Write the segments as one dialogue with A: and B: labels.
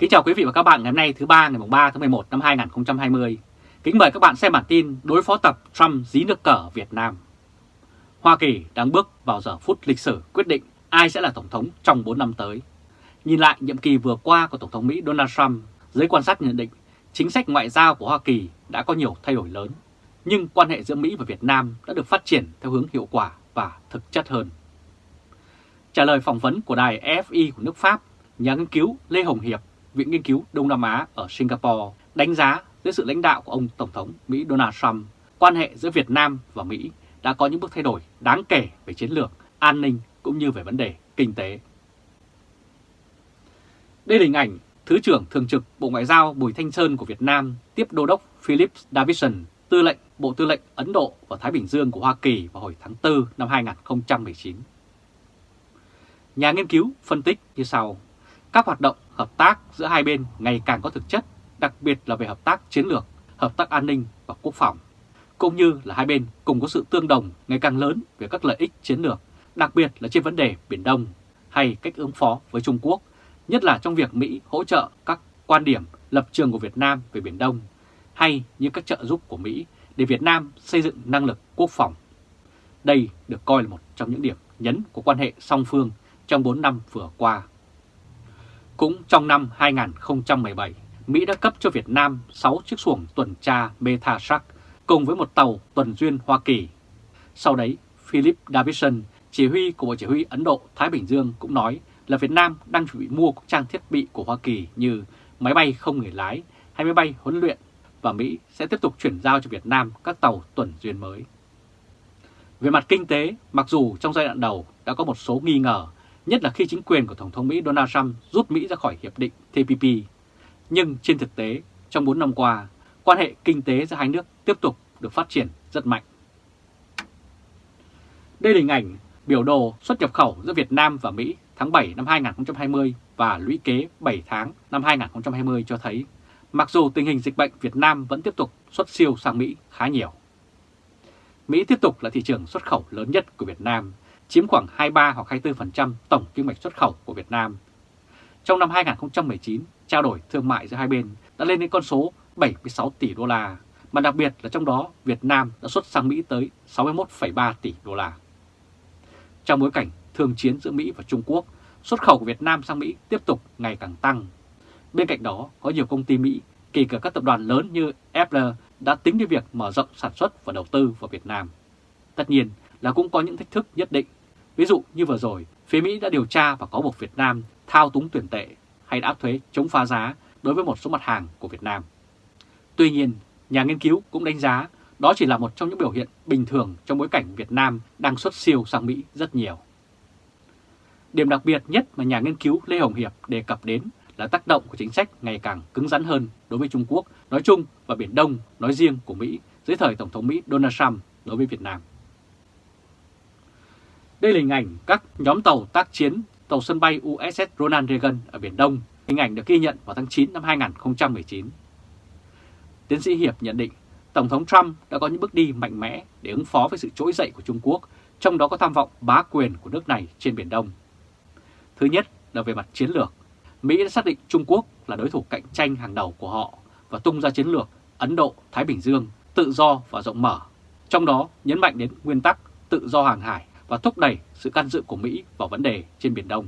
A: Kính chào quý vị và các bạn ngày hôm nay thứ ba ngày 3 tháng 11 năm 2020. Kính mời các bạn xem bản tin đối phó tập Trump dí nước cờ Việt Nam. Hoa Kỳ đang bước vào giờ phút lịch sử quyết định ai sẽ là Tổng thống trong 4 năm tới. Nhìn lại nhiệm kỳ vừa qua của Tổng thống Mỹ Donald Trump, giới quan sát nhận định chính sách ngoại giao của Hoa Kỳ đã có nhiều thay đổi lớn, nhưng quan hệ giữa Mỹ và Việt Nam đã được phát triển theo hướng hiệu quả và thực chất hơn. Trả lời phỏng vấn của đài EFI của nước Pháp, nhà nghiên cứu Lê Hồng Hiệp, Viện Nghiên cứu Đông Nam Á ở Singapore đánh giá dưới sự lãnh đạo của ông Tổng thống Mỹ Donald Trump, quan hệ giữa Việt Nam và Mỹ đã có những bước thay đổi đáng kể về chiến lược, an ninh cũng như về vấn đề kinh tế. Đây là hình ảnh Thứ trưởng Thường trực Bộ Ngoại giao Bùi Thanh Sơn của Việt Nam tiếp Đô đốc Philip Davidson, tư lệnh Bộ Tư lệnh Ấn Độ và Thái Bình Dương của Hoa Kỳ vào hồi tháng 4 năm 2019. Nhà nghiên cứu phân tích như sau, các hoạt động hợp tác giữa hai bên ngày càng có thực chất, đặc biệt là về hợp tác chiến lược, hợp tác an ninh và quốc phòng, cũng như là hai bên cùng có sự tương đồng ngày càng lớn về các lợi ích chiến lược, đặc biệt là trên vấn đề Biển Đông hay cách ứng phó với Trung Quốc, nhất là trong việc Mỹ hỗ trợ các quan điểm lập trường của Việt Nam về Biển Đông hay như các trợ giúp của Mỹ để Việt Nam xây dựng năng lực quốc phòng. Đây được coi là một trong những điểm nhấn của quan hệ song phương trong 4 năm vừa qua. Cũng trong năm 2017, Mỹ đã cấp cho Việt Nam 6 chiếc xuồng tuần tra Metashark cùng với một tàu tuần duyên Hoa Kỳ. Sau đấy, Philip Davidson, chỉ huy của Bộ Chỉ huy Ấn Độ-Thái Bình Dương cũng nói là Việt Nam đang chuẩn bị mua các trang thiết bị của Hoa Kỳ như máy bay không người lái hay máy bay huấn luyện và Mỹ sẽ tiếp tục chuyển giao cho Việt Nam các tàu tuần duyên mới. Về mặt kinh tế, mặc dù trong giai đoạn đầu đã có một số nghi ngờ nhất là khi chính quyền của Tổng thống Mỹ Donald Trump rút Mỹ ra khỏi Hiệp định TPP. Nhưng trên thực tế, trong 4 năm qua, quan hệ kinh tế giữa hai nước tiếp tục được phát triển rất mạnh. Đây là hình ảnh biểu đồ xuất nhập khẩu giữa Việt Nam và Mỹ tháng 7 năm 2020 và lũy kế 7 tháng năm 2020 cho thấy, mặc dù tình hình dịch bệnh Việt Nam vẫn tiếp tục xuất siêu sang Mỹ khá nhiều. Mỹ tiếp tục là thị trường xuất khẩu lớn nhất của Việt Nam chiếm khoảng 23 hoặc 24% tổng kim ngạch xuất khẩu của Việt Nam. Trong năm 2019, trao đổi thương mại giữa hai bên đã lên đến con số 76 tỷ đô la, mà đặc biệt là trong đó Việt Nam đã xuất sang Mỹ tới 61,3 tỷ đô la. Trong bối cảnh thương chiến giữa Mỹ và Trung Quốc, xuất khẩu của Việt Nam sang Mỹ tiếp tục ngày càng tăng. Bên cạnh đó, có nhiều công ty Mỹ, kể cả các tập đoàn lớn như Apple đã tính đến việc mở rộng sản xuất và đầu tư vào Việt Nam. Tất nhiên là cũng có những thách thức nhất định Ví dụ như vừa rồi, phía Mỹ đã điều tra và có buộc Việt Nam thao túng tuyển tệ hay đã áp thuế chống phá giá đối với một số mặt hàng của Việt Nam. Tuy nhiên, nhà nghiên cứu cũng đánh giá đó chỉ là một trong những biểu hiện bình thường trong bối cảnh Việt Nam đang xuất siêu sang Mỹ rất nhiều. Điểm đặc biệt nhất mà nhà nghiên cứu Lê Hồng Hiệp đề cập đến là tác động của chính sách ngày càng cứng rắn hơn đối với Trung Quốc nói chung và Biển Đông nói riêng của Mỹ dưới thời Tổng thống Mỹ Donald Trump đối với Việt Nam. Đây là hình ảnh các nhóm tàu tác chiến tàu sân bay USS Ronald Reagan ở Biển Đông. Hình ảnh được ghi nhận vào tháng 9 năm 2019. Tiến sĩ Hiệp nhận định Tổng thống Trump đã có những bước đi mạnh mẽ để ứng phó với sự trỗi dậy của Trung Quốc, trong đó có tham vọng bá quyền của nước này trên Biển Đông. Thứ nhất là về mặt chiến lược. Mỹ đã xác định Trung Quốc là đối thủ cạnh tranh hàng đầu của họ và tung ra chiến lược Ấn Độ-Thái Bình Dương tự do và rộng mở, trong đó nhấn mạnh đến nguyên tắc tự do hàng hải và thúc đẩy sự can dự của Mỹ vào vấn đề trên Biển Đông.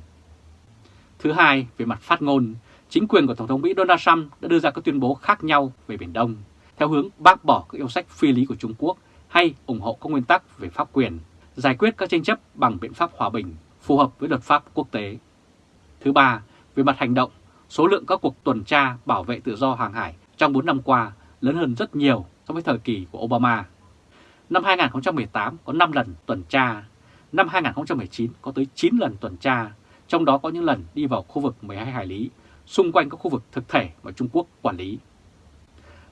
A: Thứ hai, về mặt phát ngôn, chính quyền của Tổng thống Mỹ Donald Trump đã đưa ra các tuyên bố khác nhau về Biển Đông, theo hướng bác bỏ các yêu sách phi lý của Trung Quốc hay ủng hộ các nguyên tắc về pháp quyền, giải quyết các tranh chấp bằng biện pháp hòa bình, phù hợp với luật pháp quốc tế. Thứ ba, về mặt hành động, số lượng các cuộc tuần tra bảo vệ tự do hàng hải trong 4 năm qua lớn hơn rất nhiều so với thời kỳ của Obama. Năm 2018 có 5 lần tuần tra, Năm 2019 có tới 9 lần tuần tra, trong đó có những lần đi vào khu vực 12 hải lý, xung quanh các khu vực thực thể mà Trung Quốc quản lý.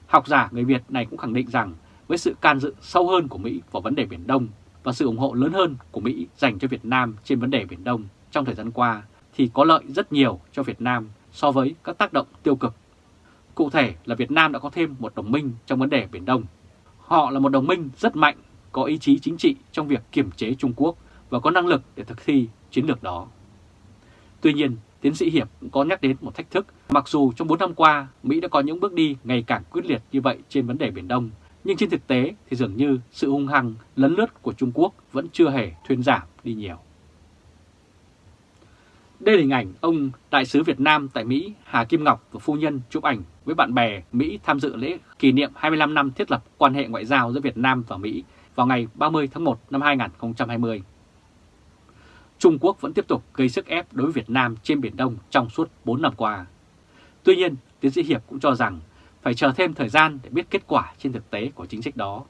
A: Học giả người Việt này cũng khẳng định rằng với sự can dự sâu hơn của Mỹ vào vấn đề Biển Đông và sự ủng hộ lớn hơn của Mỹ dành cho Việt Nam trên vấn đề Biển Đông trong thời gian qua thì có lợi rất nhiều cho Việt Nam so với các tác động tiêu cực. Cụ thể là Việt Nam đã có thêm một đồng minh trong vấn đề Biển Đông. Họ là một đồng minh rất mạnh, có ý chí chính trị trong việc kiểm chế Trung Quốc và có năng lực để thực thi chiến lược đó. Tuy nhiên, tiến sĩ Hiệp cũng có nhắc đến một thách thức. Mặc dù trong 4 năm qua, Mỹ đã có những bước đi ngày càng quyết liệt như vậy trên vấn đề Biển Đông, nhưng trên thực tế thì dường như sự hung hăng lấn lướt của Trung Quốc vẫn chưa hề thuyên giảm đi nhiều. Đây là hình ảnh ông Đại sứ Việt Nam tại Mỹ Hà Kim Ngọc và phu nhân chụp ảnh với bạn bè Mỹ tham dự lễ kỷ niệm 25 năm thiết lập quan hệ ngoại giao giữa Việt Nam và Mỹ vào ngày 30 tháng 1 năm 2020. Trung Quốc vẫn tiếp tục gây sức ép đối với Việt Nam trên Biển Đông trong suốt 4 năm qua. Tuy nhiên, tiến sĩ Hiệp cũng cho rằng phải chờ thêm thời gian để biết kết quả trên thực tế của chính sách đó.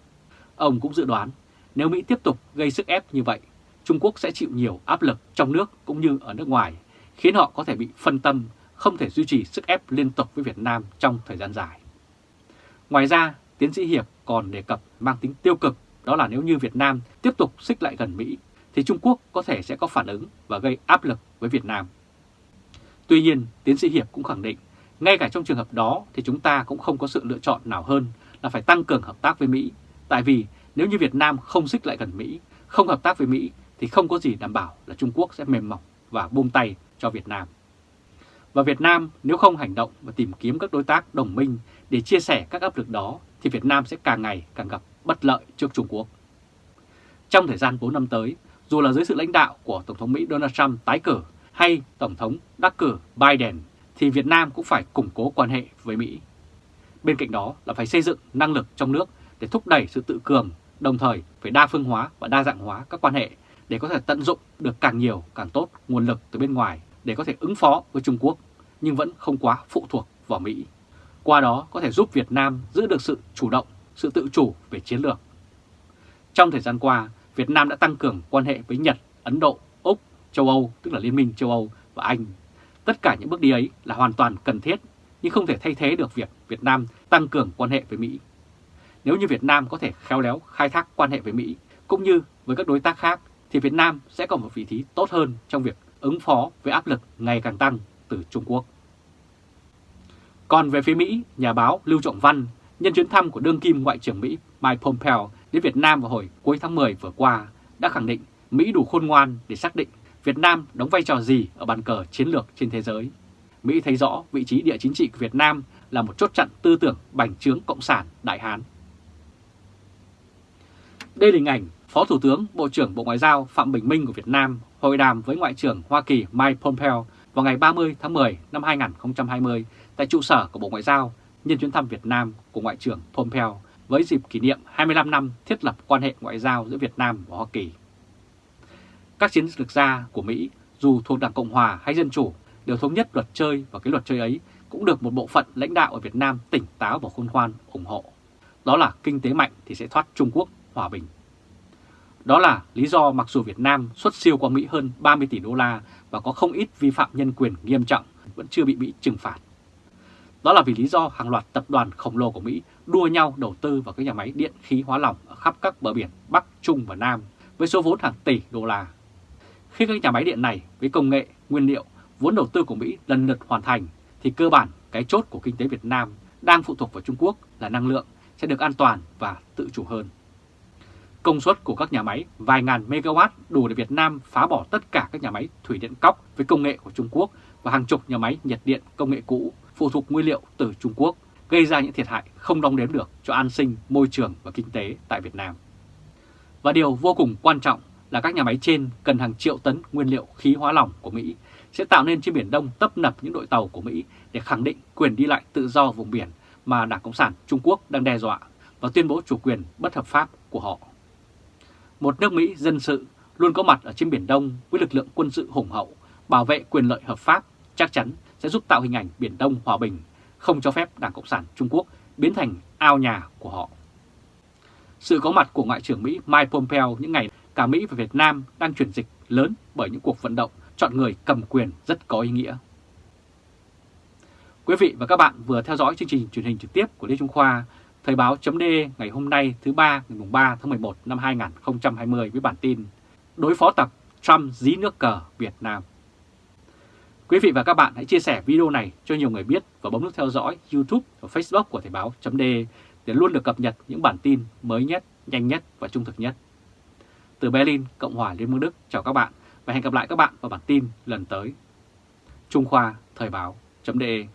A: Ông cũng dự đoán nếu Mỹ tiếp tục gây sức ép như vậy, Trung Quốc sẽ chịu nhiều áp lực trong nước cũng như ở nước ngoài, khiến họ có thể bị phân tâm, không thể duy trì sức ép liên tục với Việt Nam trong thời gian dài. Ngoài ra, tiến sĩ Hiệp còn đề cập mang tính tiêu cực đó là nếu như Việt Nam tiếp tục xích lại gần Mỹ thì Trung Quốc có thể sẽ có phản ứng và gây áp lực với Việt Nam. Tuy nhiên, tiến sĩ Hiệp cũng khẳng định, ngay cả trong trường hợp đó thì chúng ta cũng không có sự lựa chọn nào hơn là phải tăng cường hợp tác với Mỹ. Tại vì nếu như Việt Nam không xích lại gần Mỹ, không hợp tác với Mỹ thì không có gì đảm bảo là Trung Quốc sẽ mềm mỏng và buông tay cho Việt Nam. Và Việt Nam nếu không hành động và tìm kiếm các đối tác đồng minh để chia sẻ các áp lực đó thì Việt Nam sẽ càng ngày càng gặp bất lợi trước Trung Quốc. Trong thời gian 4 năm tới, dù là dưới sự lãnh đạo của Tổng thống Mỹ Donald Trump tái cử hay Tổng thống đắc cử Biden, thì Việt Nam cũng phải củng cố quan hệ với Mỹ. Bên cạnh đó là phải xây dựng năng lực trong nước để thúc đẩy sự tự cường, đồng thời phải đa phương hóa và đa dạng hóa các quan hệ để có thể tận dụng được càng nhiều càng tốt nguồn lực từ bên ngoài để có thể ứng phó với Trung Quốc, nhưng vẫn không quá phụ thuộc vào Mỹ. Qua đó có thể giúp Việt Nam giữ được sự chủ động, sự tự chủ về chiến lược. Trong thời gian qua, Việt Nam đã tăng cường quan hệ với Nhật, Ấn Độ, Úc, châu Âu, tức là Liên minh châu Âu và Anh. Tất cả những bước đi ấy là hoàn toàn cần thiết, nhưng không thể thay thế được việc Việt Nam tăng cường quan hệ với Mỹ. Nếu như Việt Nam có thể khéo léo khai thác quan hệ với Mỹ, cũng như với các đối tác khác, thì Việt Nam sẽ có một vị trí tốt hơn trong việc ứng phó với áp lực ngày càng tăng từ Trung Quốc. Còn về phía Mỹ, nhà báo Lưu Trọng Văn, nhân chuyến thăm của đương kim Ngoại trưởng Mỹ Mike Pompeo đến Việt Nam vào hồi cuối tháng 10 vừa qua, đã khẳng định Mỹ đủ khôn ngoan để xác định Việt Nam đóng vai trò gì ở bàn cờ chiến lược trên thế giới. Mỹ thấy rõ vị trí địa chính trị của Việt Nam là một chốt chặn tư tưởng bành trướng Cộng sản Đại Hán. Đây là hình ảnh Phó Thủ tướng Bộ trưởng Bộ Ngoại giao Phạm Bình Minh của Việt Nam hội đàm với Ngoại trưởng Hoa Kỳ Mike Pompeo vào ngày 30 tháng 10 năm 2020 tại trụ sở của Bộ Ngoại giao nhân chuyến thăm Việt Nam của Ngoại trưởng Pompeo với dịp kỷ niệm 25 năm thiết lập quan hệ ngoại giao giữa Việt Nam và Hoa Kỳ. Các chiến lược gia của Mỹ, dù thuộc Đảng Cộng Hòa hay Dân Chủ, đều thống nhất luật chơi và cái luật chơi ấy cũng được một bộ phận lãnh đạo ở Việt Nam tỉnh táo và khôn ngoan ủng hộ. Đó là kinh tế mạnh thì sẽ thoát Trung Quốc hòa bình. Đó là lý do mặc dù Việt Nam xuất siêu qua Mỹ hơn 30 tỷ đô la và có không ít vi phạm nhân quyền nghiêm trọng vẫn chưa bị Mỹ trừng phạt. Đó là vì lý do hàng loạt tập đoàn khổng lồ của Mỹ đua nhau đầu tư vào các nhà máy điện khí hóa lỏng ở khắp các bờ biển Bắc, Trung và Nam với số vốn hàng tỷ đô la. Khi các nhà máy điện này với công nghệ, nguyên liệu, vốn đầu tư của Mỹ lần lượt hoàn thành thì cơ bản cái chốt của kinh tế Việt Nam đang phụ thuộc vào Trung Quốc là năng lượng sẽ được an toàn và tự chủ hơn. Công suất của các nhà máy vài ngàn megawatt đủ để Việt Nam phá bỏ tất cả các nhà máy thủy điện cóc với công nghệ của Trung Quốc và hàng chục nhà máy nhiệt điện công nghệ cũ phụ thuộc nguyên liệu từ Trung Quốc, gây ra những thiệt hại không đong đếm được cho an sinh, môi trường và kinh tế tại Việt Nam. Và điều vô cùng quan trọng là các nhà máy trên cần hàng triệu tấn nguyên liệu khí hóa lỏng của Mỹ sẽ tạo nên trên Biển Đông tấp nập những đội tàu của Mỹ để khẳng định quyền đi lại tự do vùng biển mà Đảng Cộng sản Trung Quốc đang đe dọa và tuyên bố chủ quyền bất hợp pháp của họ. Một nước Mỹ dân sự luôn có mặt ở trên Biển Đông với lực lượng quân sự hùng hậu, bảo vệ quyền lợi hợp pháp chắc chắn sẽ giúp tạo hình ảnh Biển Đông hòa bình, không cho phép Đảng Cộng sản Trung Quốc biến thành ao nhà của họ. Sự có mặt của Ngoại trưởng Mỹ Mike Pompeo những ngày cả Mỹ và Việt Nam đang chuyển dịch lớn bởi những cuộc vận động chọn người cầm quyền rất có ý nghĩa. Quý vị và các bạn vừa theo dõi chương trình truyền hình trực tiếp của Lê Trung Khoa, Thời báo chấm ngày hôm nay thứ ba ngày 3 tháng 11 năm 2020 với bản tin Đối phó tập Trump dí nước cờ Việt Nam. Quý vị và các bạn hãy chia sẻ video này cho nhiều người biết và bấm nút theo dõi YouTube và Facebook của Thời báo .de để luôn được cập nhật những bản tin mới nhất, nhanh nhất và trung thực nhất. Từ Berlin, Cộng hòa Liên bang Đức, chào các bạn và hẹn gặp lại các bạn vào bản tin lần tới. Trung Khoa Thời báo.de